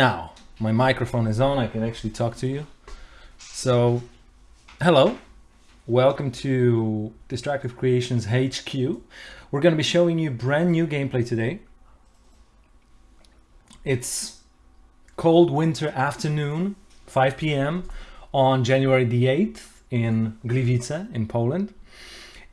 Now, my microphone is on, I can actually talk to you. So, hello, welcome to Destructive Creations HQ. We're going to be showing you brand new gameplay today. It's cold winter afternoon, 5 p.m. on January the 8th in Gliwice in Poland.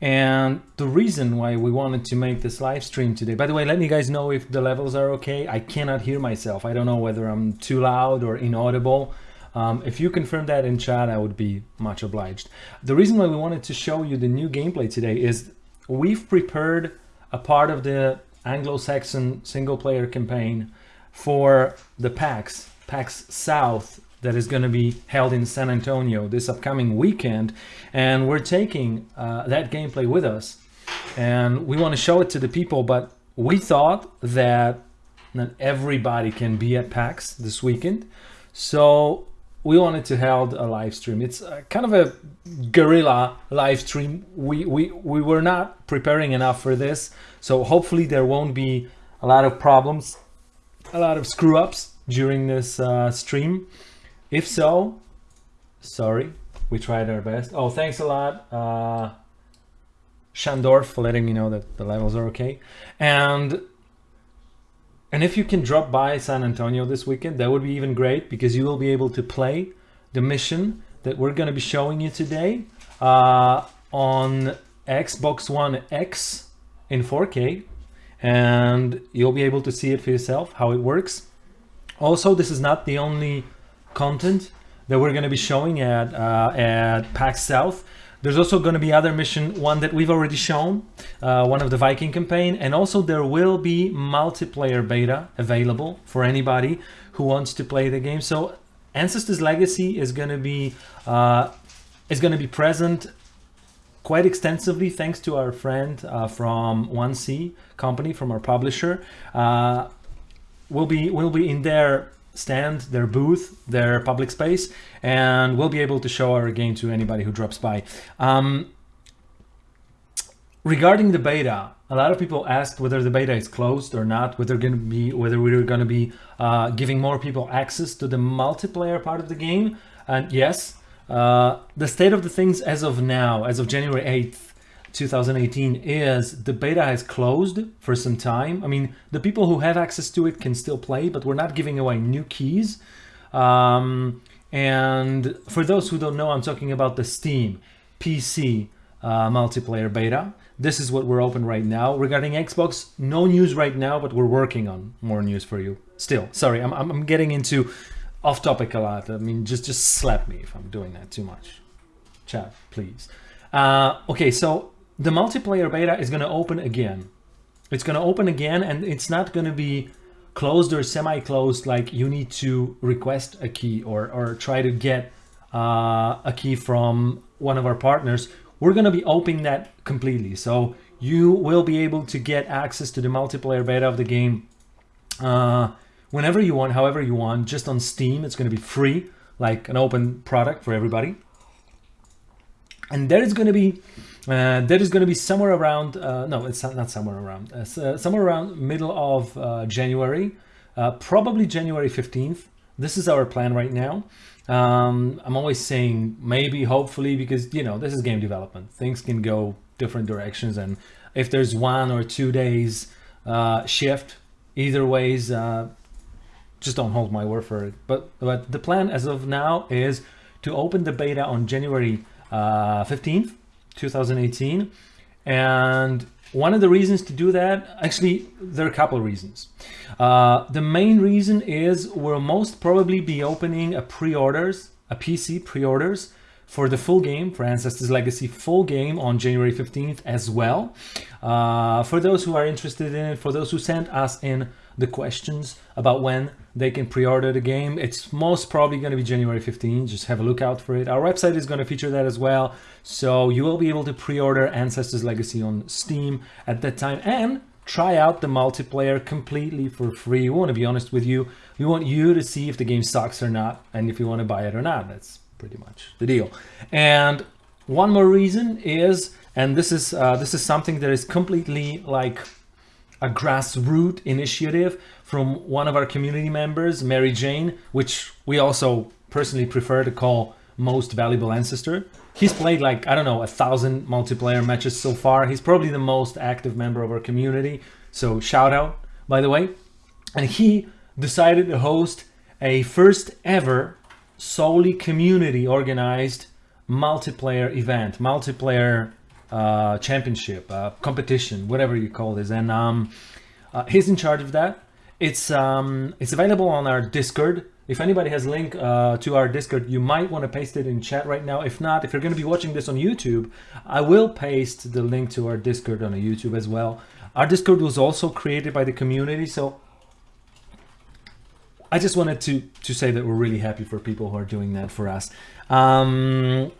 And the reason why we wanted to make this live stream today, by the way, let me guys know if the levels are okay. I cannot hear myself. I don't know whether I'm too loud or inaudible. Um, if you confirm that in chat, I would be much obliged. The reason why we wanted to show you the new gameplay today is we've prepared a part of the Anglo-Saxon single player campaign for the PAX, PAX South that is going to be held in San Antonio this upcoming weekend. And we're taking uh, that gameplay with us and we want to show it to the people, but we thought that not everybody can be at PAX this weekend. So we wanted to hold a live stream. It's kind of a guerrilla live stream. We, we, we were not preparing enough for this. So hopefully there won't be a lot of problems, a lot of screw ups during this uh, stream. If so, sorry, we tried our best. Oh, thanks a lot, uh, Shandorf, for letting me know that the levels are okay. And and if you can drop by San Antonio this weekend, that would be even great because you will be able to play the mission that we're going to be showing you today uh, on Xbox One X in 4K and you'll be able to see it for yourself how it works. Also, this is not the only content that we're going to be showing at uh, at PAX South. There's also going to be other mission, one that we've already shown, uh, one of the Viking campaign, and also there will be multiplayer beta available for anybody who wants to play the game. So Ancestors Legacy is going to be uh, is going to be present quite extensively thanks to our friend uh, from 1C company, from our publisher. Uh, we'll be we'll be in there stand, their booth, their public space, and we'll be able to show our game to anybody who drops by. Um, regarding the beta, a lot of people asked whether the beta is closed or not, whether going to be whether we're going to be uh, giving more people access to the multiplayer part of the game. And yes, uh, the state of the things as of now, as of January 8th, 2018 is the beta has closed for some time. I mean, the people who have access to it can still play, but we're not giving away new keys. Um, and for those who don't know, I'm talking about the Steam PC uh, multiplayer beta. This is what we're open right now. Regarding Xbox, no news right now, but we're working on more news for you. Still, sorry, I'm, I'm getting into off topic a lot. I mean, just, just slap me if I'm doing that too much. Chat, please. Uh, okay, so the multiplayer beta is going to open again. It's going to open again and it's not going to be closed or semi-closed like you need to request a key or, or try to get uh, a key from one of our partners. We're going to be opening that completely. So you will be able to get access to the multiplayer beta of the game uh, whenever you want, however you want, just on Steam. It's going to be free, like an open product for everybody. And there is going to be uh, that is going to be somewhere around, uh, no, it's not somewhere around, uh, uh somewhere around middle of uh, January, uh, probably January 15th. This is our plan right now. Um, I'm always saying maybe, hopefully, because, you know, this is game development. Things can go different directions. And if there's one or two days shift, either ways, just don't hold my word for it. But, but the plan as of now is to open the beta on January 15th 2018. And one of the reasons to do that, actually, there are a couple of reasons. Uh, the main reason is we'll most probably be opening a pre-orders, a PC pre-orders for the full game, for Ancestors Legacy full game on January 15th as well. Uh, for those who are interested in it, for those who sent us in the questions about when they can pre-order the game. It's most probably going to be January 15. Just have a look out for it. Our website is going to feature that as well. So you will be able to pre-order Ancestors Legacy on Steam at that time and try out the multiplayer completely for free. We want to be honest with you. We want you to see if the game sucks or not and if you want to buy it or not. That's pretty much the deal. And one more reason is, and this is uh, this is something that is completely like a grassroots initiative from one of our community members, Mary Jane, which we also personally prefer to call most valuable ancestor. He's played like, I don't know, a thousand multiplayer matches so far. He's probably the most active member of our community. So shout out, by the way. And he decided to host a first ever solely community organized multiplayer event, multiplayer uh, championship, uh, competition, whatever you call this. And um, uh, he's in charge of that. It's um, it's available on our Discord. If anybody has link uh, to our Discord, you might want to paste it in chat right now. If not, if you're going to be watching this on YouTube, I will paste the link to our Discord on YouTube as well. Our Discord was also created by the community, so I just wanted to to say that we're really happy for people who are doing that for us. Um,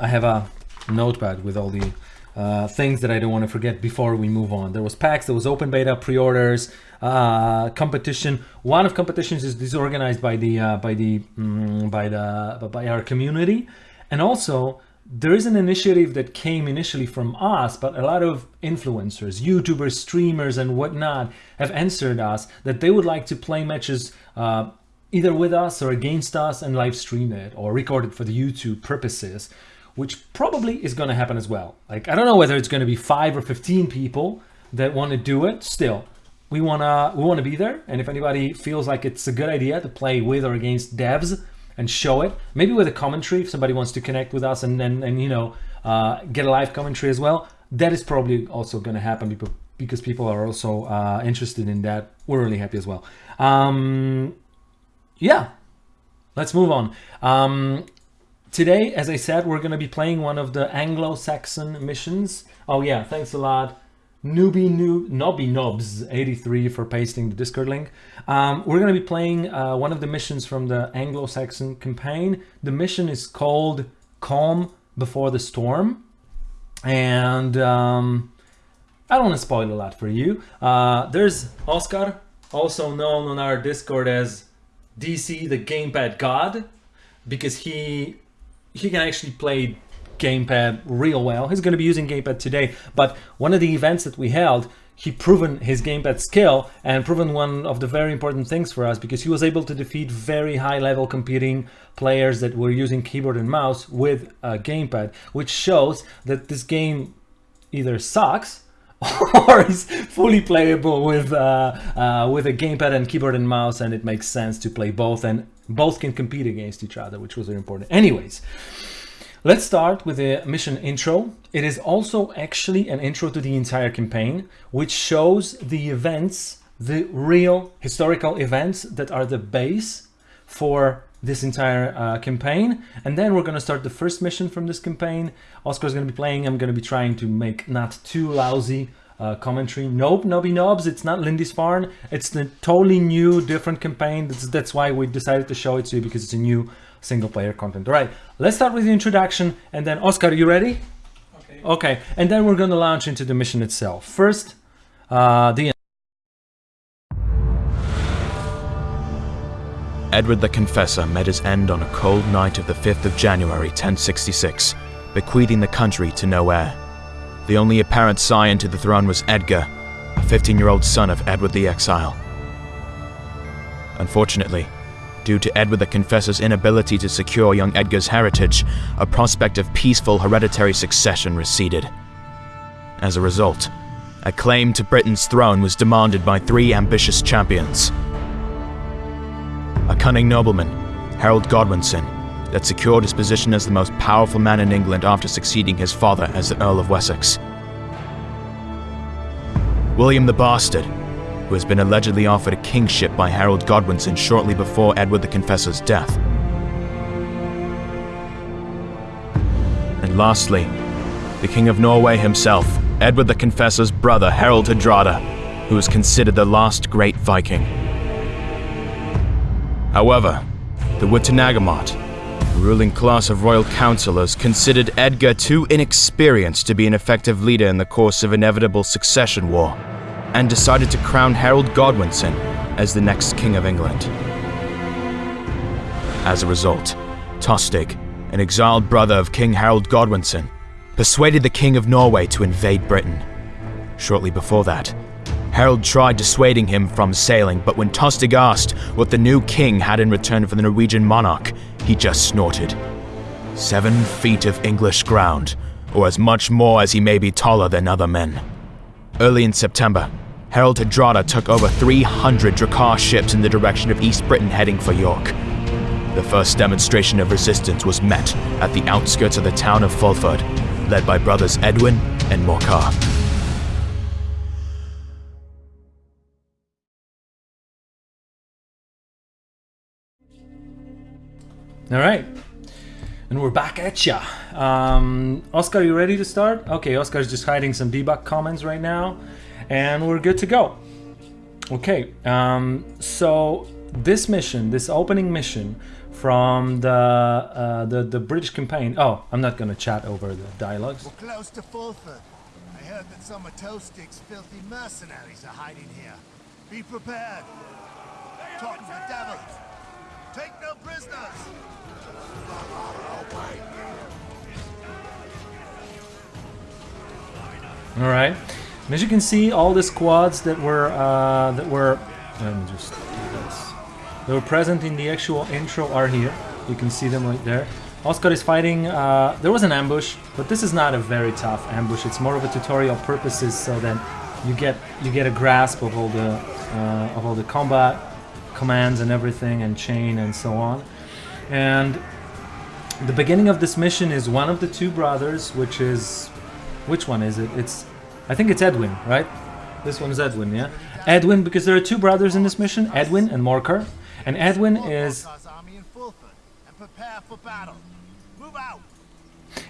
I have a notepad with all the uh, things that I don't want to forget before we move on. There was PAX, there was open beta, pre-orders, uh, competition. One of competitions is disorganized by the uh, by the mm, by the by our community, and also there is an initiative that came initially from us, but a lot of influencers, YouTubers, streamers, and whatnot have answered us that they would like to play matches uh, either with us or against us and live stream it or record it for the YouTube purposes, which probably is going to happen as well. Like, I don't know whether it's going to be five or 15 people that want to do it. Still, we want to we want to be there. And if anybody feels like it's a good idea to play with or against devs, and show it. Maybe with a commentary if somebody wants to connect with us and and, and you know uh, get a live commentary as well. That is probably also going to happen because people are also uh, interested in that. We're really happy as well. Um, yeah, let's move on. Um, today, as I said, we're going to be playing one of the Anglo-Saxon missions. Oh yeah, thanks a lot. Newbie Noob, Nobby Nobs 83 for pasting the Discord link. Um, we're going to be playing uh, one of the missions from the Anglo-Saxon campaign. The mission is called Calm Before the Storm. And um, I don't want to spoil a lot for you. Uh, there's Oscar, also known on our Discord as DC the Gamepad God, because he he can actually play gamepad real well. He's going to be using gamepad today, but one of the events that we held, he proven his gamepad skill and proven one of the very important things for us because he was able to defeat very high level competing players that were using keyboard and mouse with a gamepad, which shows that this game either sucks or is fully playable with uh, uh, with a gamepad and keyboard and mouse and it makes sense to play both and both can compete against each other which was very important anyways Let's start with the mission intro. It is also actually an intro to the entire campaign, which shows the events, the real historical events that are the base for this entire uh, campaign. And then we're going to start the first mission from this campaign. Oscar's going to be playing. I'm going to be trying to make not too lousy uh, commentary. Nope, Nobby Nobs, it's not Lindisfarne. It's the totally new, different campaign. That's, that's why we decided to show it to you because it's a new single player content. All right, let's start with the introduction and then Oscar, are you ready? Okay. Okay, and then we're gonna launch into the mission itself. First, uh, the Edward the Confessor met his end on a cold night of the 5th of January 1066, bequeathing the country to no heir. The only apparent scion to the throne was Edgar, a 15-year-old son of Edward the Exile. Unfortunately, Due to Edward the Confessor's inability to secure young Edgar's heritage, a prospect of peaceful hereditary succession receded. As a result, a claim to Britain's throne was demanded by three ambitious champions. A cunning nobleman, Harold Godwinson, that secured his position as the most powerful man in England after succeeding his father as the Earl of Wessex. William the Bastard, who has been allegedly offered a kingship by Harold Godwinson shortly before Edward the Confessor's death. And lastly, the King of Norway himself, Edward the Confessor's brother Harold Hardrada, who is considered the last great Viking. However, the Witenagemot, ruling class of royal councillors, considered Edgar too inexperienced to be an effective leader in the course of inevitable succession war and decided to crown Harold Godwinson as the next King of England. As a result, Tostig, an exiled brother of King Harold Godwinson, persuaded the King of Norway to invade Britain. Shortly before that, Harold tried dissuading him from sailing, but when Tostig asked what the new king had in return for the Norwegian monarch, he just snorted. Seven feet of English ground, or as much more as he may be taller than other men. Early in September, Harold Hardrada took over 300 Drakkar ships in the direction of East Britain heading for York. The first demonstration of resistance was met at the outskirts of the town of Fulford, led by brothers Edwin and Morcar. All right. And we're back at ya. Um, Oscar, you ready to start? Okay, Oscar's just hiding some debug comments right now. And we're good to go. Okay, um, so this mission, this opening mission from the, uh, the the British campaign. Oh, I'm not gonna chat over the dialogues. We're close to Fulford. I heard that some of Tostig's filthy mercenaries are hiding here. Be prepared. Talking to the devils. Take no prisoners. All right. And as you can see, all the squads that were uh, that were let me just do this. That were present in the actual intro are here. You can see them right there. Oscar is fighting. Uh, there was an ambush, but this is not a very tough ambush. It's more of a tutorial purposes, so that you get you get a grasp of all the uh, of all the combat commands and everything, and chain and so on. And the beginning of this mission is one of the two brothers, which is which one is it? It's I think it's Edwin, right? This one is Edwin, yeah. Edwin, because there are two brothers in this mission, Edwin and Morcar. And Edwin is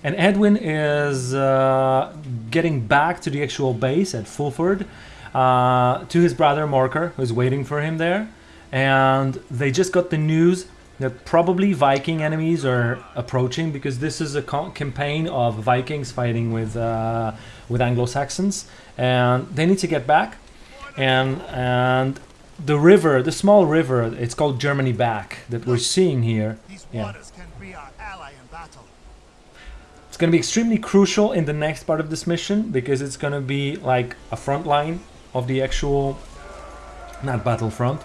and Edwin is uh, getting back to the actual base at Fulford uh, to his brother Morcar, who's waiting for him there. And they just got the news that probably Viking enemies are approaching because this is a campaign of Vikings fighting with uh, with Anglo Saxons, and they need to get back. And and the river, the small river, it's called Germany Beck that we're seeing here. Yeah. waters can be our ally in battle. It's going to be extremely crucial in the next part of this mission because it's going to be like a front line of the actual, not battlefront,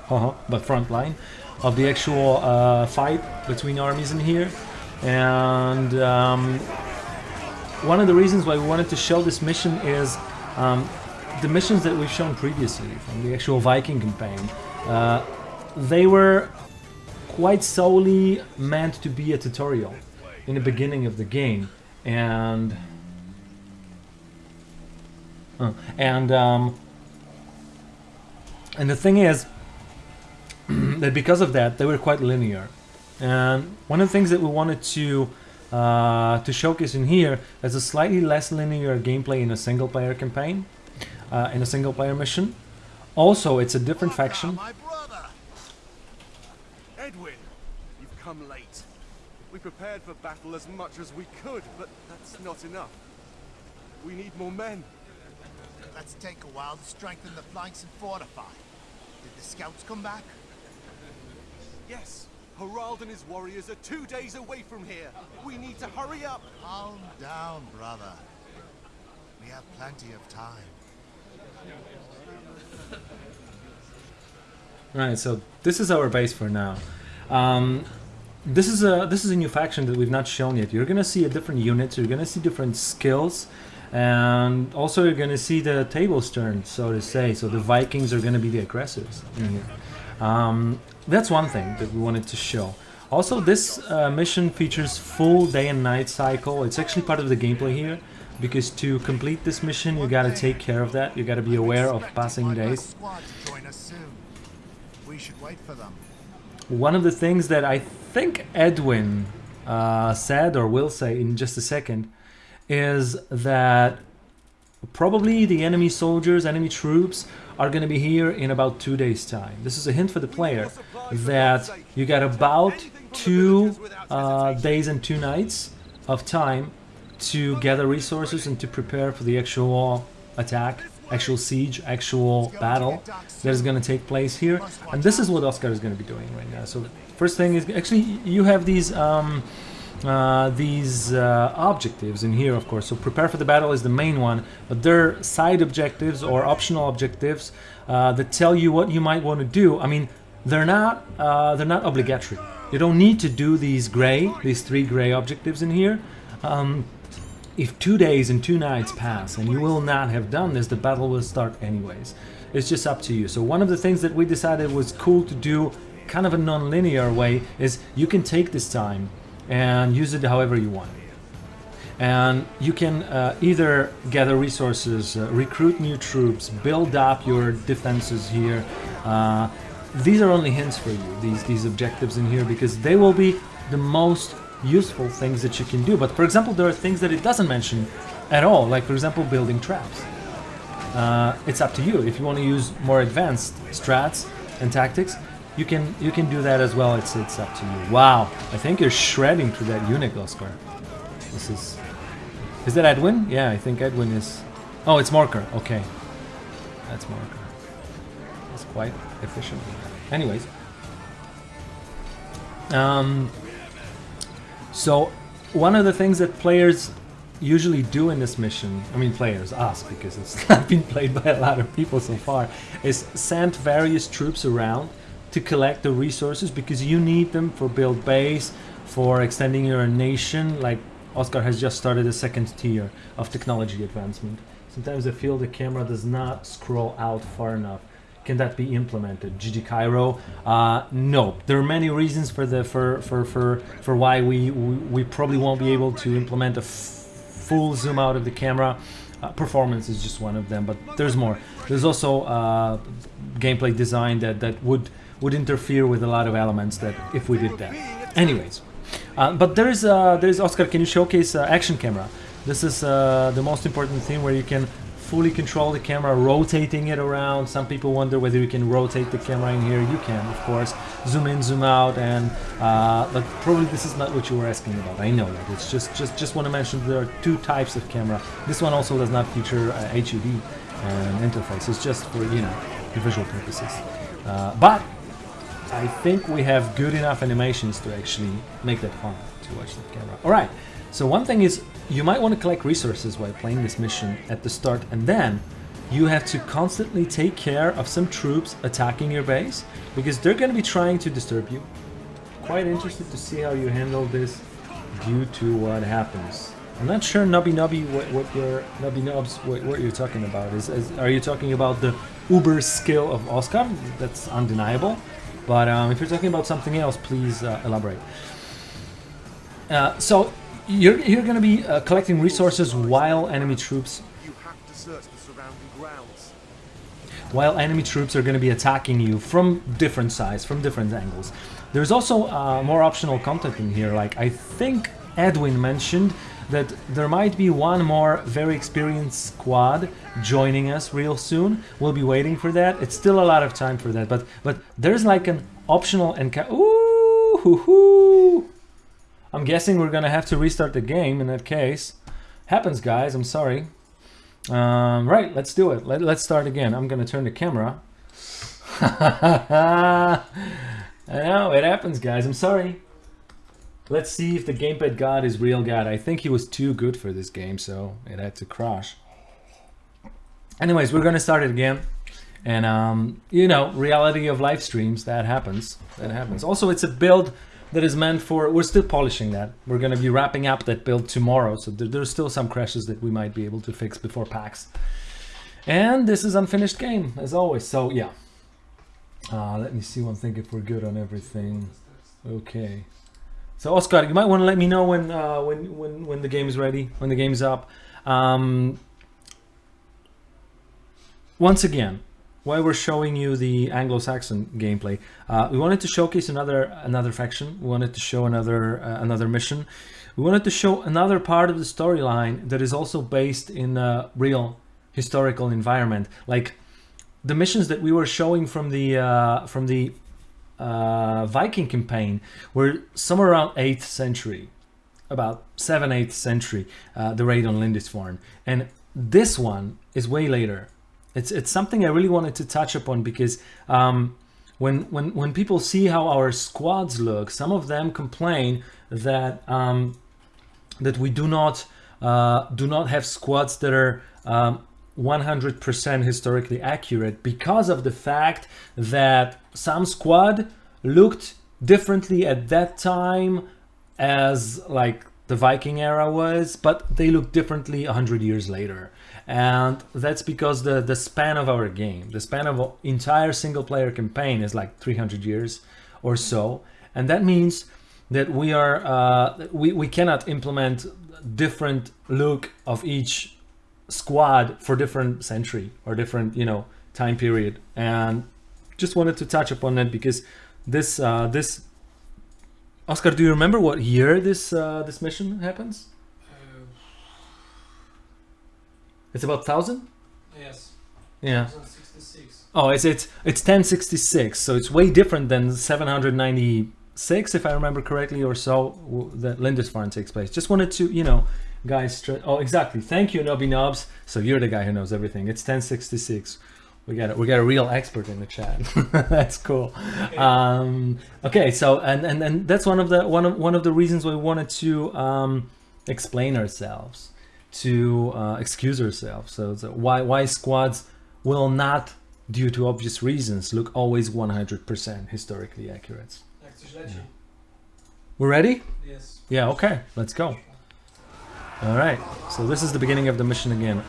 but front line of the actual uh, fight between armies in here. And um, one of the reasons why we wanted to show this mission is um, the missions that we've shown previously from the actual Viking campaign. Uh, they were quite solely meant to be a tutorial in the beginning of the game and uh, and um, and the thing is that because of that they were quite linear and one of the things that we wanted to uh, to showcase in here is a slightly less linear gameplay in a single player campaign uh, in a single player mission also it's a different Morcar, faction My brother. Edwin, you've come late. We prepared for battle as much as we could, but that's not enough. We need more men. Let's take a while to strengthen the flanks and fortify. Did the scouts come back? Yes, Harald and his warriors are two days away from here. We need to hurry up. Calm down, brother. We have plenty of time. Right, so this is our base for now. Um, this is a this is a new faction that we've not shown yet. You're gonna see a different units. You're gonna see different skills, and also you're gonna see the tables turned, so to say. So the Vikings are gonna be the aggressors in here. Um, that's one thing that we wanted to show. Also, this uh, mission features full day and night cycle. It's actually part of the gameplay here, because to complete this mission, you gotta take care of that. You gotta be aware of passing days. squad to join us soon. We should wait for them. One of the things that I think Edwin uh, said or will say in just a second is that probably the enemy soldiers, enemy troops are going to be here in about two days' time. This is a hint for the player that you got about two uh, days and two nights of time to gather resources and to prepare for the actual attack, actual siege, actual battle that is going to take place here. And this is what Oscar is going to be doing right now. So first thing is actually you have these um, uh, these uh, objectives in here, of course. So prepare for the battle is the main one, but there are side objectives or optional objectives uh, that tell you what you might want to do. I mean, they're not uh, they're not obligatory. You don't need to do these gray, these three gray objectives in here. Um, if two days and two nights pass and you will not have done this, the battle will start anyways. It's just up to you. So one of the things that we decided was cool to do kind of a non-linear way is you can take this time and use it however you want. And you can uh, either gather resources, uh, recruit new troops, build up your defenses here. Uh, these are only hints for you, these, these objectives in here, because they will be the most useful things that you can do. But for example, there are things that it doesn't mention at all, like for example, building traps. Uh, it's up to you. If you want to use more advanced strats and tactics, you can you can do that as well. It's it's up to you. Wow, I think you're shredding through that unit, Oscar. This is is that Edwin? Yeah, I think Edwin is. Oh, it's Morcar. Okay, that's Morcar. It's quite efficient. Anyways, um, so one of the things that players usually do in this mission, I mean players, us, because it's not been played by a lot of people so far, is send various troops around to collect the resources because you need them for build base, for extending your nation, like Oscar has just started a second tier of technology advancement. Sometimes I feel the camera does not scroll out far enough. Can that be implemented? GG Cairo? Uh, no. There are many reasons for the for for for, for why we, we, we probably won't be able to implement a full zoom out of the camera. Uh, performance is just one of them, but there's more. There's also uh, gameplay design that that would would interfere with a lot of elements that if we did that. Anyways, uh, but there is uh, there is Oscar. Can you showcase uh, action camera? This is uh, the most important thing where you can fully control the camera, rotating it around. Some people wonder whether you can rotate the camera in here. You can, of course, zoom in, zoom out, and uh, but probably this is not what you were asking about. I know that. It's just just just want to mention there are two types of camera. This one also does not feature uh, HUD and interface. It's just for you know visual purposes. Uh, but I think we have good enough animations to actually make that fun to watch the camera. All right. So one thing is you might want to collect resources while playing this mission at the start and then you have to constantly take care of some troops attacking your base because they're going to be trying to disturb you. Quite interested to see how you handle this due to what happens. I'm not sure Nubby Nubby what, what your Nubby Nubs what, what you're talking about is, is are you talking about the uber skill of Oscar? That's undeniable. But um, if you're talking about something else, please uh, elaborate. Uh, so you're, you're going to be uh, collecting resources while enemy troops You have to search the surrounding grounds. while enemy troops are going to be attacking you from different sides, from different angles. There's also uh, more optional content in here, like I think Edwin mentioned that there might be one more very experienced squad joining us real soon. We'll be waiting for that. It's still a lot of time for that, but but there's like an optional encounter. Ooh, hoo, hoo. I'm guessing we're gonna have to restart the game in that case. Happens, guys. I'm sorry. Um, right, let's do it. Let, let's start again. I'm gonna turn the camera. I know it happens, guys. I'm sorry. Let's see if the gamepad god is real god. I think he was too good for this game, so it had to crash. Anyways, we're gonna start it again. And um, you know, reality of live streams, that happens. That happens. Also, it's a build that is meant for we're still polishing that. We're gonna be wrapping up that build tomorrow, so there, there's still some crashes that we might be able to fix before PAX. And this is unfinished game, as always. So yeah. Uh, let me see one thing if we're good on everything. Okay. So Oscar, you might want to let me know when uh, when when when the game is ready, when the game is up. Um, once again, while we're showing you the Anglo-Saxon gameplay, uh, we wanted to showcase another another faction. We wanted to show another uh, another mission. We wanted to show another part of the storyline that is also based in a real historical environment, like the missions that we were showing from the uh, from the uh, Viking campaign were somewhere around 8th century, about 7th, 8th century, uh, the raid on Lindisfarne. And this one is way later. It's, it's something I really wanted to touch upon because um, when when when people see how our squads look, some of them complain that um, that we do not uh, do not have squads that are um, 100% historically accurate because of the fact that some squad looked differently at that time as like the Viking era was, but they look differently 100 years later. And that's because the, the span of our game, the span of entire single player campaign is like 300 years or so. And that means that we are, uh, we, we cannot implement different look of each squad for different century or different, you know, time period. And just wanted to touch upon that because this, uh, this Oscar, do you remember what year this uh, this mission happens? Uh, It's about thousand. yes. Yeah. 2066. Oh, it's it's it's 1066, so it's way different than 796, if I remember correctly, or so that Lindisfarne takes place. Just wanted to, you know, guys. Oh, exactly. Thank you, Nobby Knobs. So you're the guy who knows everything. It's 1066. We got a, we got a real expert in the chat. that's cool. Um, okay, so and, and and that's one of the one of one of the reasons we wanted to um, explain ourselves, to uh, excuse ourselves. So, so why why squads will not, due to obvious reasons, look always 100% historically accurate. Jak coś leci. We're ready? Yes. Yeah. Okay. Let's go. All right. So this is the beginning of the mission again.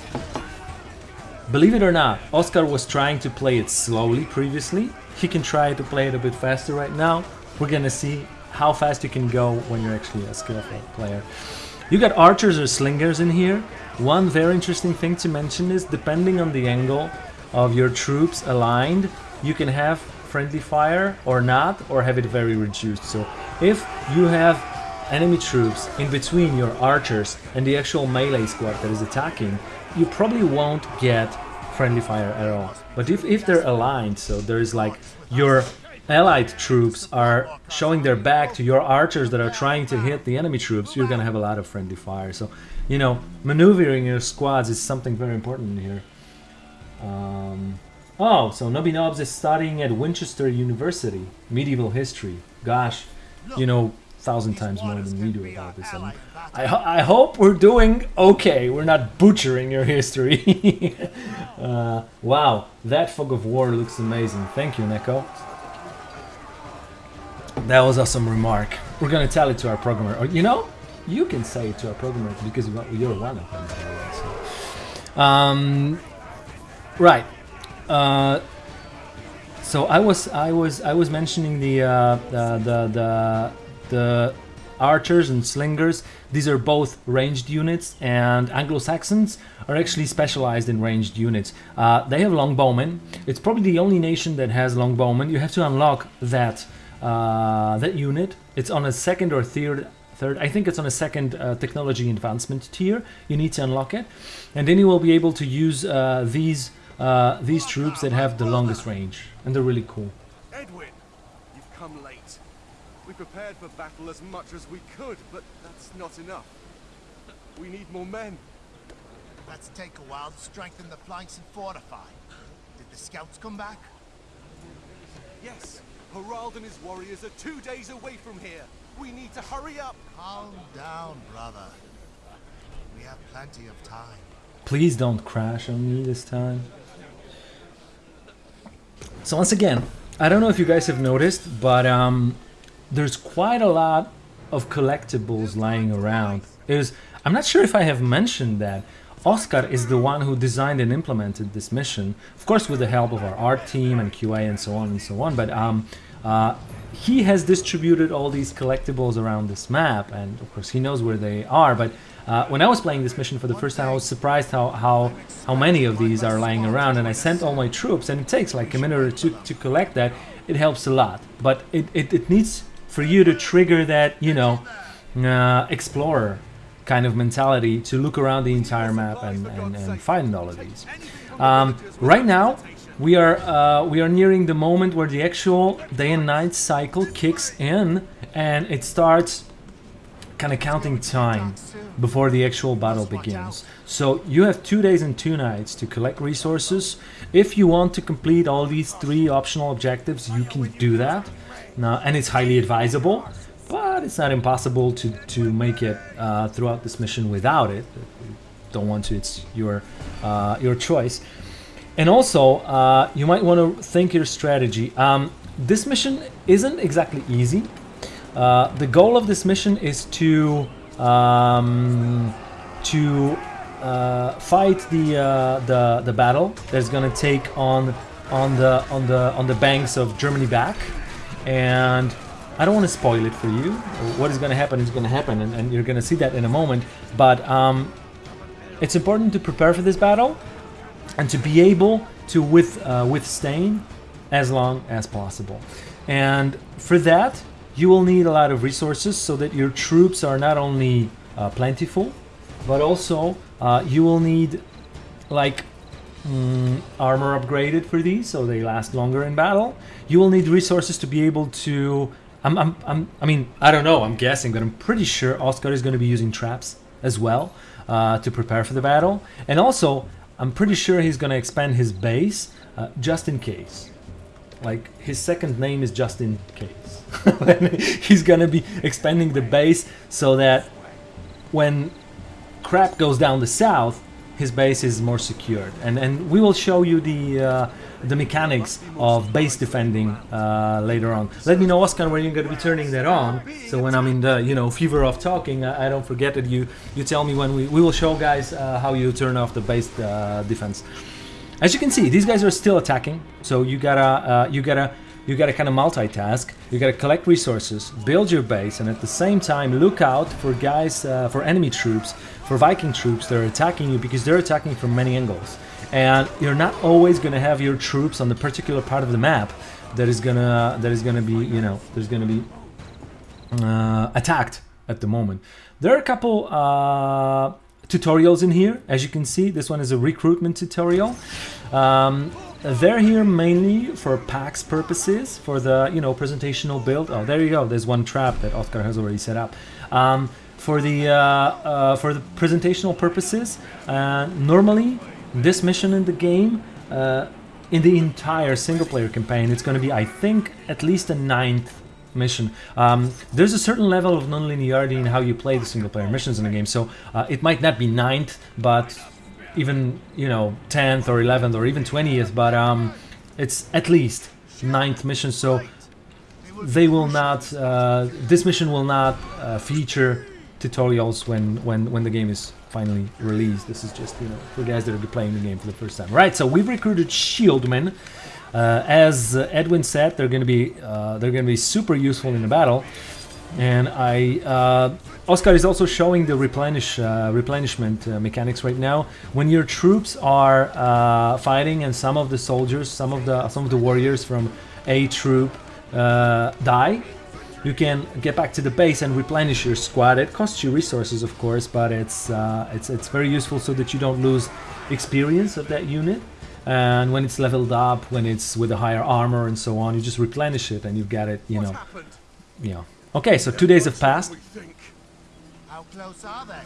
Believe it or not, Oscar was trying to play it slowly previously. He can try to play it a bit faster right now. We're gonna see how fast you can go when you're actually a skillful player. You got archers or slingers in here. One very interesting thing to mention is depending on the angle of your troops aligned, you can have friendly fire or not, or have it very reduced. So if you have enemy troops in between your archers and the actual melee squad that is attacking, you probably won't get friendly fire at all. But if, if they're aligned, so there's like your allied troops are showing their back to your archers that are trying to hit the enemy troops, you're gonna have a lot of friendly fire. So, you know, maneuvering your squads is something very important here. Um, oh, so Nobby Knobs is studying at Winchester University, medieval history. Gosh, you know, thousand times more than we do about this. I, ho- I hope we're doing okay. We're not butchering your history. uh, wow, that fog of war looks amazing. Thank you, Neko. That was awesome remark. We're gonna tell it to our programmer. Or you know, you can say it to our programmer because you're one of them. so. Um, right. Uh, so I was I was I was mentioning the uh, the the the archers and slingers. These are both ranged units, and Anglo-Saxons are actually specialized in ranged units. Uh, they have longbowmen. It's probably the only nation that has longbowmen. You have to unlock that uh, that unit. It's on a second or third. Third, I think it's on a second uh, technology advancement tier. You need to unlock it, and then you will be able to use uh, these uh, these troops that have the longest range, and they're really cool. Edwin, you've come late. We prepared for battle as much as we could, but that's not enough. We need more men. Let's take a while to strengthen the flanks and fortify. Did the scouts come back? Yes, Harald and his warriors are two days away from here. We need to hurry up. Calm down, brother. We have plenty of time. Please don't crash on me this time. So once again, I don't know if you guys have noticed, but um, there's quite a lot of collectibles lying around. Is I'm not sure if I have mentioned that. Oscar is the one who designed and implemented this mission, of course with the help of our art team and QA and so on and so on. But um, uh, he has distributed all these collectibles around this map, and of course he knows where they are. But uh, when I was playing this mission for the first time, I was surprised how, how how many of these are lying around, and I sent all my troops, and it takes like a minute or two to collect that. It helps a lot, but it, it, it needs for you to trigger that, you know, uh, explorer kind of mentality to look around the entire map and, and, and find all of these. Um, right now, we are uh, we are nearing the moment where the actual day and night cycle kicks in, and it starts kind of counting time before the actual battle begins. So you have two days and two nights to collect resources. If you want to complete all these three optional objectives, you can do that. Now, and it's highly advisable, but it's not impossible to, to make it uh, throughout this mission without it. Don't want to, it's your, uh, your choice. And also, uh, you might want to think your strategy. Um, this mission isn't exactly easy. Uh, the goal of this mission is to um, to uh, fight the uh, the the battle that's gonna take on on the on the on the banks of Germany Beck, and I don't want to spoil it for you. What is gonna happen is gonna happen, and, and you're gonna see that in a moment. But um, it's important to prepare for this battle and to be able to with, uh, withstand as long as possible. And for that, you will need a lot of resources so that your troops are not only uh, plentiful, but also uh, you will need like mm, armor upgraded for these so they last longer in battle. You will need resources to be able to. I'm, I'm, I'm, I mean, I don't know, I'm guessing, but I'm pretty sure Oscar is going to be using traps as well uh, to prepare for the battle. And also, I'm pretty sure he's going to expand his base uh, just in case. Like, his second name is just in case. he's going to be expanding the base so that when crap goes down the south, his base is more secured. And, and we will show you the, uh, the mechanics of base defending uh, later on. Let me know, Oscar, when you're going to be turning that on. So when I'm in the you know fever of talking, I, I don't forget that you you tell me when we we will show guys uh, how you turn off the base uh, defense. As you can see, these guys are still attacking. So you gotta uh, you gotta you gotta kind of multitask. You gotta collect resources, build your base, and at the same time look out for guys uh, for enemy troops, for Viking troops that are attacking you because they're attacking from many angles. And you're not always going to have your troops on the particular part of the map that is gonna that is gonna be you know there's gonna be uh, attacked at the moment. There are a couple uh, tutorials in here. As you can see this one is a recruitment tutorial. Um, they're here mainly for PAX purposes for the you know presentational build. Oh there you go. There's one trap that Oscar has already set up. Um, for the uh, uh for the presentational purposes uh, normally this mission in the game, uh, in the entire single-player campaign, it's going to be, I think, at least a ninth mission. Um, there's a certain level of non-linearity in how you play the single-player missions in the game, so uh, it might not be ninth, but even, you know, 10th or 11th or even 20th, but um, it's at least ninth mission, so they will not, uh, this mission will not uh, feature tutorials when, when, when the game is finally released. This is just, you know, for guys that are playing the game for the first time. Right, so we've recruited shieldmen. Uh, as Edwin said, they're going to be uh, they're going to be super useful in the battle. And I, uh, Oscar is also showing the replenish uh, replenishment uh, mechanics right now. When your troops are uh, fighting, and some of the soldiers, some of the some of the warriors from a troop die, you can get back to the base and replenish your squad. It costs you resources, of course, but it's uh, it's it's very useful so that you don't lose experience of that unit. And when it's leveled up, when it's with a higher armor and so on, you just replenish it and you've got it, you know. Yeah. Okay, so two days have passed. How close are they?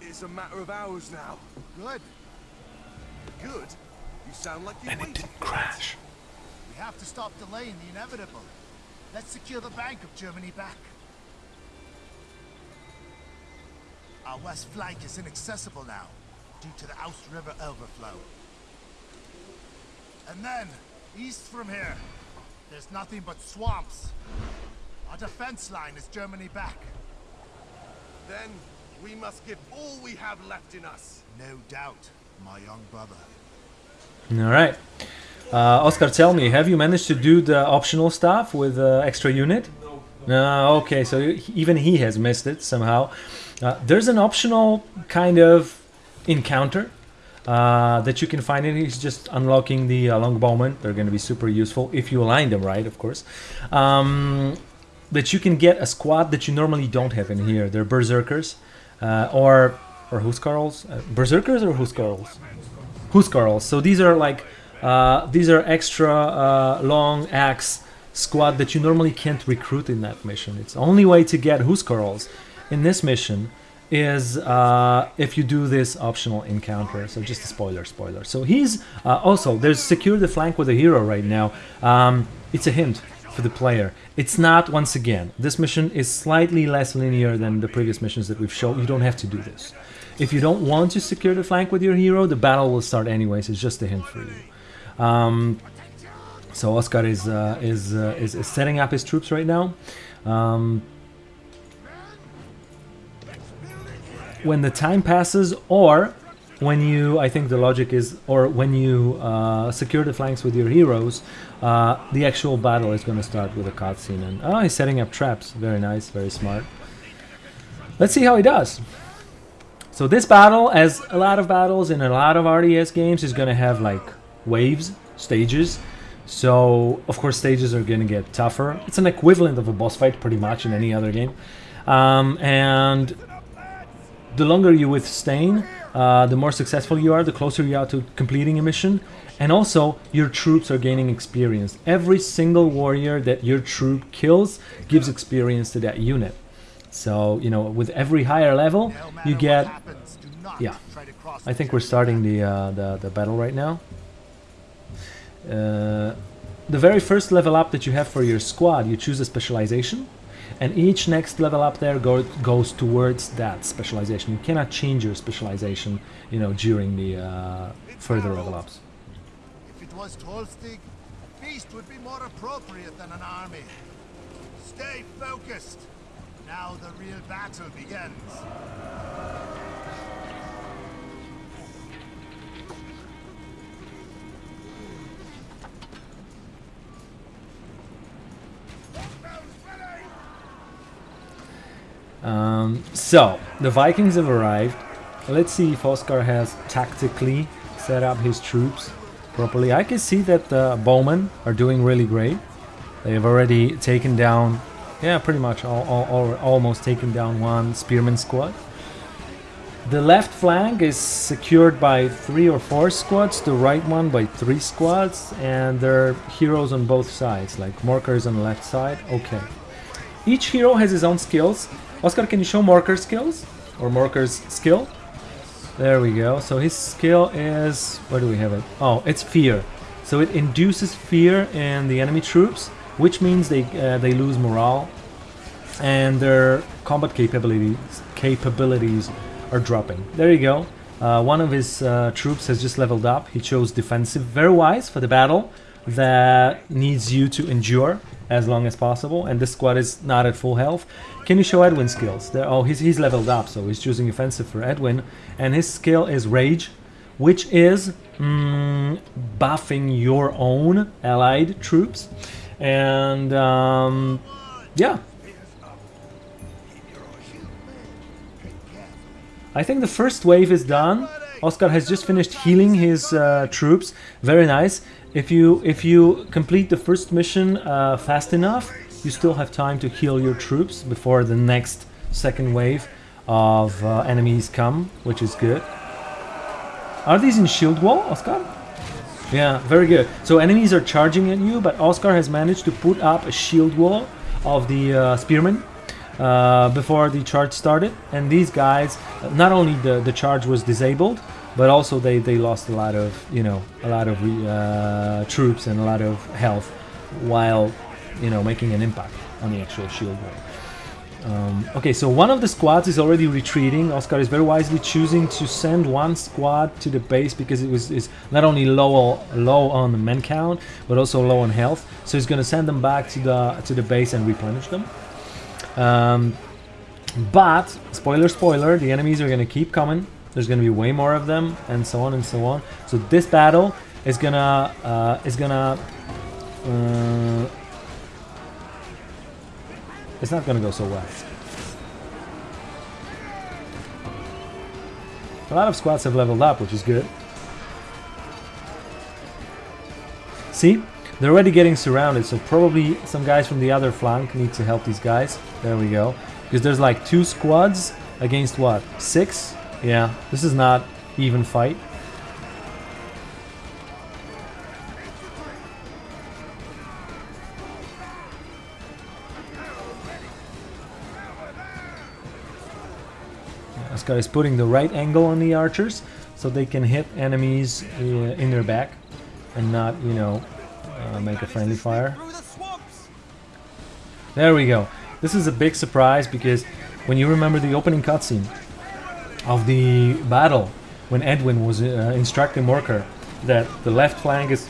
It's a matter of hours now. Good. Good? You sound like you And it didn't crash. We have to stop delaying the inevitable. Let's secure the Bank of Germany Beck. Our west flank is inaccessible now, due to the Ouse River overflow. And then, east from here, there's nothing but swamps. Our defense line is Germany Beck. Then we must give all we have left in us. No doubt, my young brother. All right. Uh, Oscar, tell me, have you managed to do the optional stuff with uh, extra unit? No. No. okay, so even he has missed it somehow. Uh, there's an optional kind of encounter uh, that you can find in. He's just unlocking the uh, longbowmen. They're going to be super useful if you align them right, of course. Um, that you can get a squad that you normally don't have in here. They're berserkers uh, or or huskarls. Uh, berserkers or huskarls? Huskarls. So these are like uh, these are extra uh, long axe squad that you normally can't recruit in that mission. It's the only way to get Huskarls. in this mission is uh, if you do this optional encounter. So just a spoiler, spoiler. So he's uh, also there's secure the flank with a hero right now. Um, it's a hint for the player. It's not once again. This mission is slightly less linear than the previous missions that we've shown. You don't have to do this. If you don't want to secure the flank with your hero, the battle will start anyways. It's just a hint for you. Um, so Oscar is uh, is, uh, is is setting up his troops right now. Um, when the time passes, or when you, I think the logic is, or when you uh, secure the flanks with your heroes, uh, the actual battle is going to start with a cutscene. And oh, he's setting up traps. Very nice, very smart. Let's see how he does. So this battle, as a lot of battles in a lot of RTS games, is going to have like waves, stages. So of course stages are going to get tougher. It's an equivalent of a boss fight pretty much in any other game. Um, and the longer you withstand, uh, the more successful you are, the closer you are to completing a mission. And also, your troops are gaining experience. Every single warrior that your troop kills gives experience to that unit. So, you know, with every higher level, you get... happens, yeah. try to cross I think we're starting the, uh, the, the battle right now. Uh, the very first level up that you have for your squad, you choose a specialization. And each next level up there go, goes towards that specialization. You cannot change your specialization, you know, during the uh, further level ups. Was Tostig, a feast would be more appropriate than an army. Stay focused. Now the real battle begins. Um, so, the Vikings have arrived. Let's see if Oscar has tactically set up his troops properly. I can see that uh, the bowmen are doing really great. They have already taken down, yeah, pretty much all, all, all, almost taken down one spearman squad. The left flank is secured by three or four squads, the right one by three squads, and there are heroes on both sides, like Morcar's on the left side. Okay. Each hero has his own skills. Oscar, can you show Morcar's skills? Or marker's skill? There we go. So his skill is... Where do we have it? Oh, it's fear. So it induces fear in the enemy troops, which means they uh, they lose morale, and their combat capabilities capabilities are dropping. There you go. Uh, one of his uh, troops has just leveled up. He chose defensive. Very wise for the battle that needs you to endure as long as possible. And this squad is not at full health. Can you show Edwin's skills? There, oh, he's, he's leveled up, so he's choosing offensive for Edwin. And his skill is Rage, which is mm, buffing your own allied troops. And um, yeah, I think the first wave is done. Oscar has just finished healing his uh, troops. Very nice. If you if you complete the first mission uh, fast enough, you still have time to heal your troops before the next second wave of uh, enemies come, which is good. Are these in shield wall, Oscar? Yeah, very good. So enemies are charging at you, but Oscar has managed to put up a shield wall of the uh, spearmen uh, before the charge started. And these guys, not only the, the charge was disabled, but also they, they lost a lot of, you know, a lot of uh, troops and a lot of health while, you know, making an impact on the actual shield wall. Um, okay, so one of the squads is already retreating. Oscar is very wisely choosing to send one squad to the base because it was is not only low low on the men count, but also low on health. So he's going to send them back to the to the base and replenish them. Um, but spoiler, spoiler, the enemies are going to keep coming. There's going to be way more of them, and so on and so on. So this battle is gonna uh, is gonna. Uh, it's not gonna go so well. A lot of squads have leveled up, which is good. See? They're already getting surrounded, so probably some guys from the other flank need to help these guys. There we go. Because there's like two squads against what? Six? Yeah, this is not even fight. Oscar is putting the right angle on the archers so they can hit enemies uh, in their back and not, you know, uh, make a friendly fire. There we go. This is a big surprise because when you remember the opening cutscene of the battle when Edwin was uh, instructing Morcar that the left flank is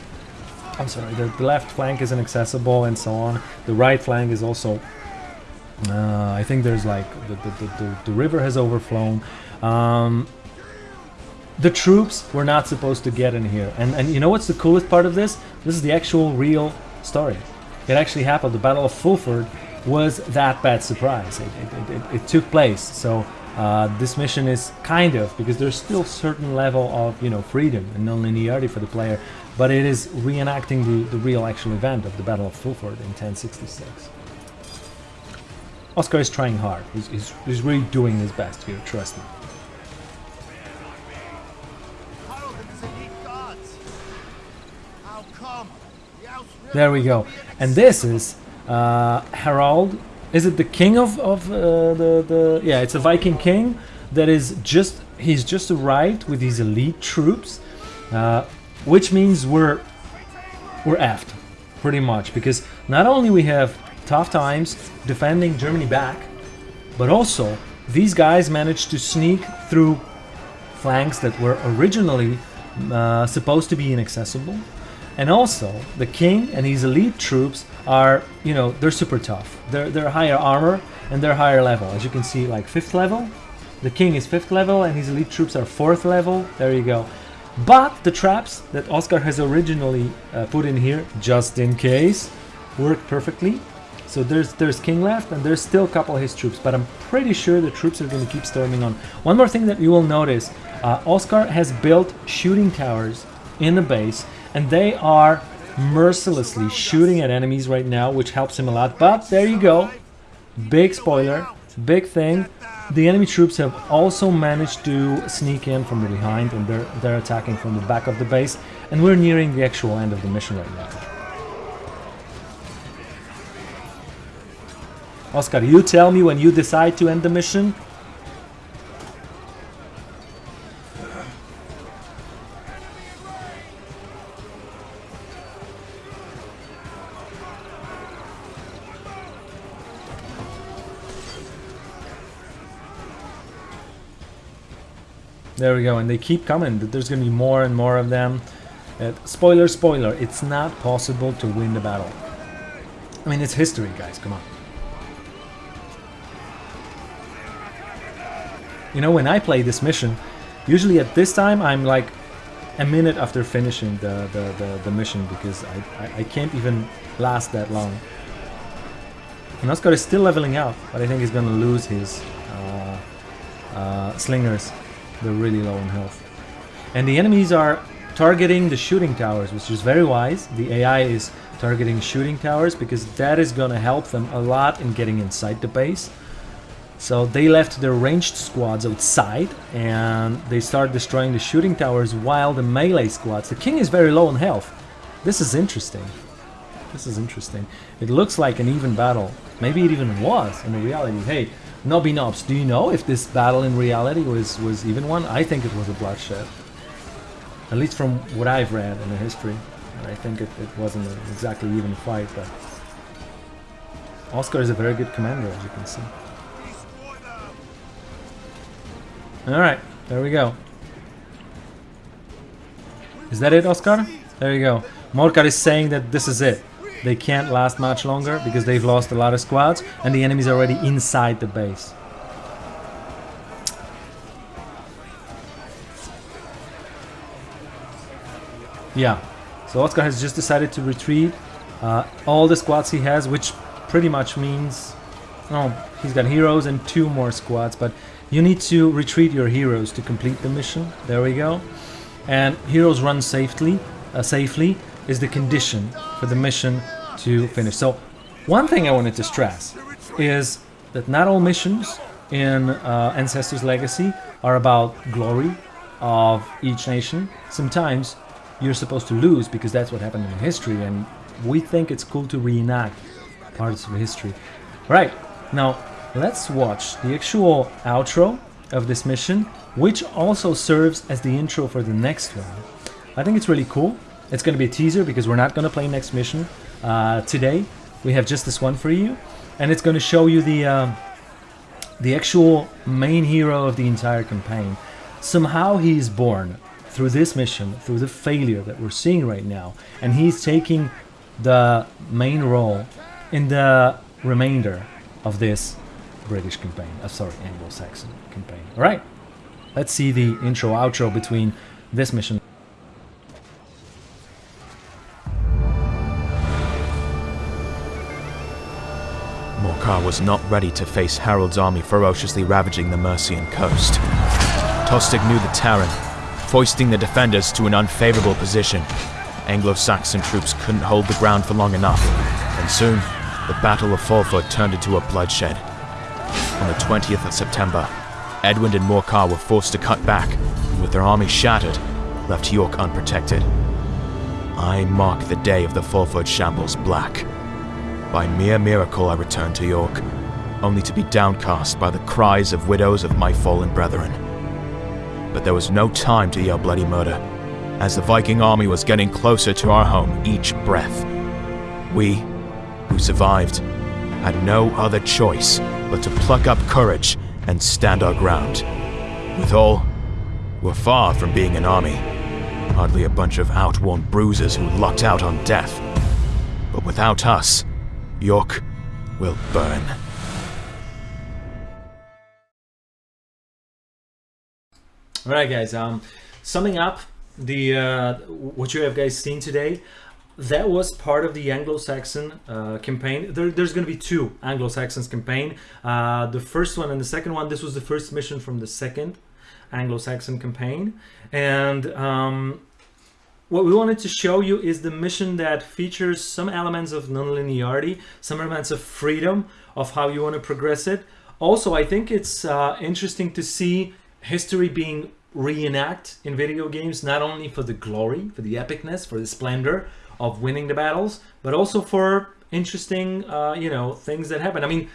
I'm sorry, the, the left flank is inaccessible and so on. The right flank is also uh, I think there's like the, the, the, the, river has overflown. Um, the troops were not supposed to get in here. And, and you know what's the coolest part of this? This is the actual real story. It actually happened. The Battle of Fulford was that bad surprise. It, it, it, it took place. So uh, this mission is kind of, because there's still certain level of, you know, freedom and non-linearity for the player, but it is reenacting the, the real actual event of the Battle of Fulford in 1066. Oscar is trying hard. He's, he's, he's really doing his best here, trust me. There we go. And this is uh, Harald. Is it the king of, of uh, the, the... Yeah, it's a Viking king that is just... He's just arrived with these elite troops. Uh, which means we're... We're effed. Pretty much. Because not only we have tough times defending Germany Beck, but also these guys managed to sneak through flanks that were originally uh, supposed to be inaccessible. And also, the king and his elite troops are, you know, they're super tough. They're, they're higher armor and they're higher level. As you can see, like 5th level. The king is 5th level and his elite troops are 4th level. There you go. But the traps that Oscar has originally uh, put in here, just in case, work perfectly. So there's there's King left, and there's still a couple of his troops, but I'm pretty sure the troops are going to keep storming on. One more thing that you will notice, uh, Oscar has built shooting towers in the base, and they are mercilessly shooting at enemies right now, which helps him a lot. But there you go, big spoiler, big thing. The enemy troops have also managed to sneak in from behind, and they're they're attacking from the back of the base, and we're nearing the actual end of the mission right now. Oscar, you tell me when you decide to end the mission. There we go, and they keep coming. There's going to be more and more of them. Uh, spoiler, spoiler, it's not possible to win the battle. I mean, it's history, guys, come on. You know, when I play this mission, usually at this time I'm like a minute after finishing the, the, the, the mission because I, I, I can't even last that long. And Oscar is still leveling out, but I think he's gonna lose his uh, uh, slingers. They're really low in health. And the enemies are targeting the shooting towers, which is very wise. The AI is targeting shooting towers because that is gonna help them a lot in getting inside the base. So they left their ranged squads outside and they start destroying the shooting towers while the melee squads... The king is very low in health. This is interesting. This is interesting. It looks like an even battle. Maybe it even was in reality. Hey, Nobby Nobs, do you know if this battle in reality was, was even one? I think it was a bloodshed. At least from what I've read in the history. I think it, it wasn't exactly even fight, but... Oscar is a very good commander, as you can see. Alright, there we go. Is that it, Oscar? There you go. Morcar is saying that this is it. They can't last much longer because they've lost a lot of squads and the enemy's already inside the base. Yeah, so Oscar has just decided to retreat. Uh, all the squads he has, which pretty much means... Oh, he's got heroes and two more squads, but you need to retreat your heroes to complete the mission. There we go. And heroes run safely, uh, safely is the condition for the mission to finish. So one thing I wanted to stress is that not all missions in uh, Ancestors Legacy are about glory of each nation. Sometimes you're supposed to lose because that's what happened in history and we think it's cool to reenact parts of history. Right, now let's watch the actual outro of this mission, which also serves as the intro for the next one. I think it's really cool. It's going to be a teaser because we're not going to play next mission uh, today. We have just this one for you, and it's going to show you the um, the actual main hero of the entire campaign. Somehow he is born through this mission, through the failure that we're seeing right now, and he's taking the main role in the remainder of this British campaign. Uh, sorry, Anglo-Saxon campaign. All right, let's see the intro outro between this mission. Morcar was not ready to face Harold's army ferociously ravaging the Mercian coast. Tostig knew the terrain, foisting the defenders to an unfavorable position. Anglo-Saxon troops couldn't hold the ground for long enough, and soon, the Battle of Fulford turned into a bloodshed. On the 20th of September, Edwin and Morcar were forced to cut back, and with their army shattered, left York unprotected. I mark the day of the Fulford shambles black. By mere miracle I returned to York, only to be downcast by the cries of widows of my fallen brethren. But there was no time to yell bloody murder, as the Viking army was getting closer to our home each breath. We, who survived, had no other choice but to pluck up courage and stand our ground. Withal, we're far from being an army, hardly a bunch of outworn bruisers who lucked out on death. But without us, York will burn. All right, guys. Um, summing up the uh, what you have guys seen today, that was part of the Anglo-Saxon uh, campaign. There, there's going to be two Anglo-Saxons campaign. Uh, the first one and the second one. This was the first mission from the second Anglo-Saxon campaign, and um, what we wanted to show you is the mission that features some elements of non-linearity, some elements of freedom of how you want to progress it. Also, I think it's uh, interesting to see history being reenact in video games, not only for the glory, for the epicness, for the splendor of winning the battles, but also for interesting, uh, you know, things that happen. I mean,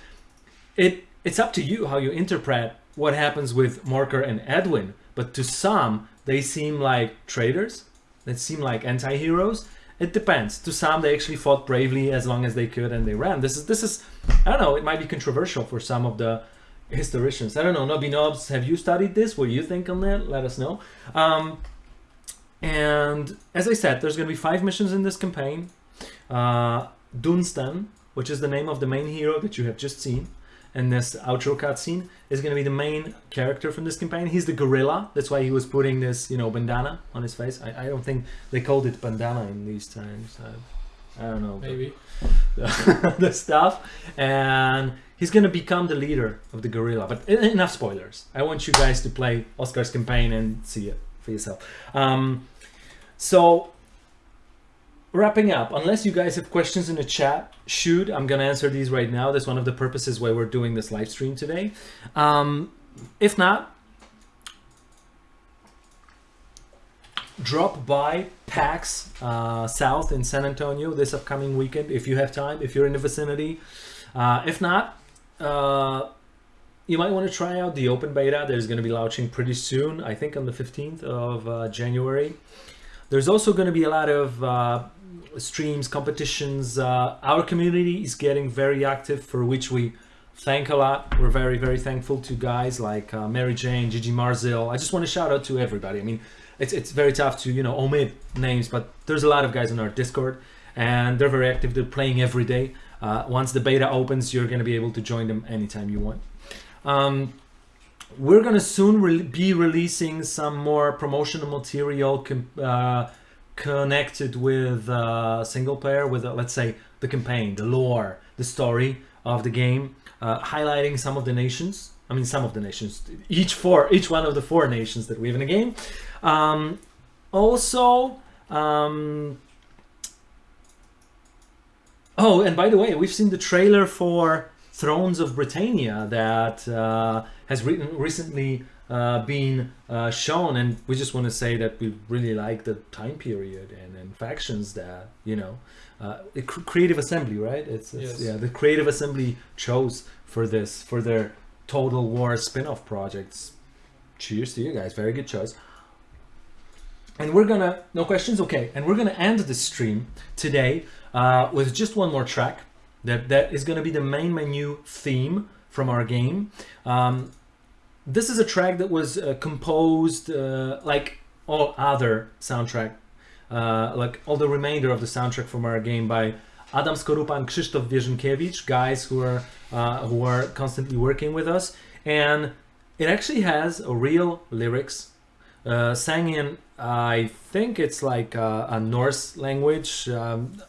it it's up to you how you interpret what happens with Morcar and Edwin, but to some, they seem like traitors, they seem like anti-heroes. It depends. To some, they actually fought bravely as long as they could and they ran. This is, this is, I don't know, it might be controversial for some of the historians. I don't know, Nobby Nobs, have you studied this? What do you think on that? Let us know. Um, and as I said, there's going to be five missions in this campaign. Uh, Dunstan, which is the name of the main hero that you have just seen in this outro cutscene, is going to be the main character from this campaign. He's the guerrilla. That's why he was putting this, you know, bandana on his face. I, I don't think they called it bandana in these times. I, I don't know. Maybe. the, the stuff and he's gonna become the leader of the guerrilla but enough spoilers i want you guys to play oscar's campaign and see it for yourself. Um, so wrapping up unless you guys have questions in the chat shoot i'm gonna answer these right now. That's one of the purposes why we're doing this live stream today. Um, if not drop by PAX uh, South in San Antonio this upcoming weekend if you have time, if you're in the vicinity. Uh, if not, uh, you might want to try out the open beta. There's going to be launching pretty soon, I think on the 15th of uh, January. There's also going to be a lot of uh, streams, competitions. Uh, our community is getting very active, for which we thank a lot. We're very, very thankful to guys like uh, Mary Jane, Gigi Marzil. I just want to shout out to everybody. I mean, it's, it's very tough to, you know, omit names, but there's a lot of guys on our Discord and they're very active. They're playing every day. Uh, once the beta opens, you're going to be able to join them anytime you want. Um, we're going to soon re be releasing some more promotional material uh, connected with uh, single player, with, uh, let's say, the campaign, the lore, the story of the game, uh, highlighting some of the nations. I mean, some of the nations, each four, each one of the four nations that we have in the game. Um, also, um, oh, and by the way, we've seen the trailer for Thrones of Britannia that uh, has re recently uh, been uh, shown, and we just want to say that we really like the time period and, and factions that you know, uh, the Creative Assembly, right? It's, it's Yes. yeah, the Creative Assembly chose for this for their Total War spin-off projects. cheers to you guys. Very good choice. And we're gonna no questions, okay. And we're gonna end the stream today uh, with just one more track that that is gonna be the main menu theme from our game. Um, this is a track that was uh, composed uh, like all other soundtrack, uh, like all the remainder of the soundtrack from our game by Adam Skorupa and Krzysztof Wierzynkiewicz, guys who are uh, who are constantly working with us, and it actually has a real lyrics uh, sang in I think it's like a, a Norse language. Um,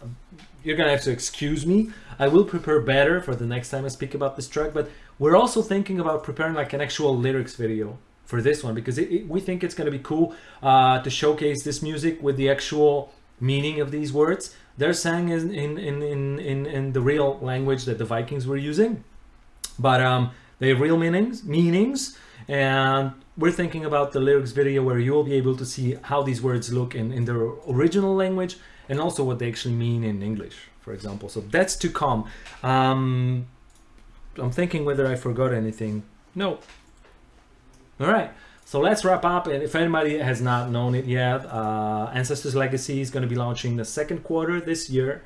you're gonna have to excuse me. I will prepare better for the next time I speak about this track, but we're also thinking about preparing like an actual lyrics video for this one because it, it, we think it's gonna be cool uh, to showcase this music with the actual meaning of these words. They're sang in in, in, in, in, the real language that the Vikings were using, but um, they have real meanings meanings and we're thinking about the lyrics video where you'll be able to see how these words look in, in their original language and also what they actually mean in English, for example. So that's to come. Um, I'm thinking whether I forgot anything. No. All right. So let's wrap up. And if anybody has not known it yet, uh, Ancestors Legacy is going to be launching the second quarter this year.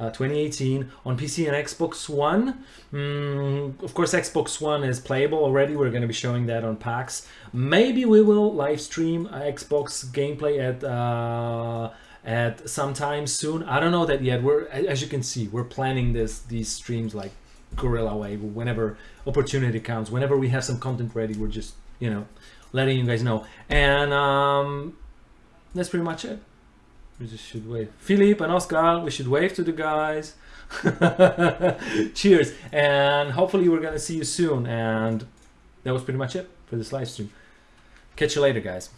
Uh, 2018 on PC and Xbox One. Mm, of course, Xbox One is playable already. We're going to be showing that on PAX. Maybe we will live stream Xbox gameplay at uh, at sometime soon. I don't know that yet. We're as you can see, we're planning this these streams like guerrilla way. Whenever opportunity comes, whenever we have some content ready, we're just you know letting you guys know. And um, that's pretty much it. We just should wave. Philippe and Oscar, we should wave to the guys. Cheers. And hopefully we're gonna see you soon. And that was pretty much it for this live stream. Catch you later, guys.